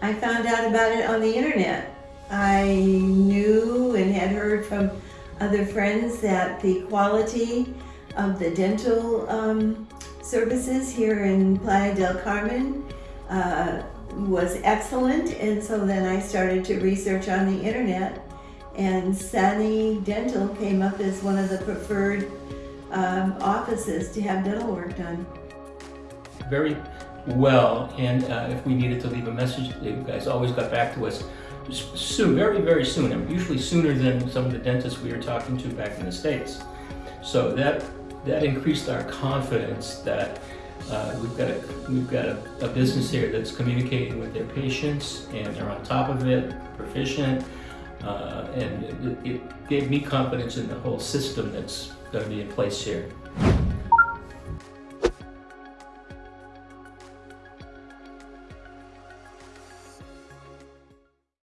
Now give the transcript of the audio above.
I found out about it on the internet. I knew and had heard from other friends that the quality of the dental um, services here in Playa del Carmen uh, was excellent, and so then I started to research on the internet, and Sunny Dental came up as one of the preferred um, offices to have dental work done. very well, and uh, if we needed to leave a message, you guys always got back to us soon, very, very soon, and usually sooner than some of the dentists we were talking to back in the States. So that, that increased our confidence that uh, we've got, a, we've got a, a business here that's communicating with their patients, and they're on top of it, proficient, uh, and it, it gave me confidence in the whole system that's gonna be in place here.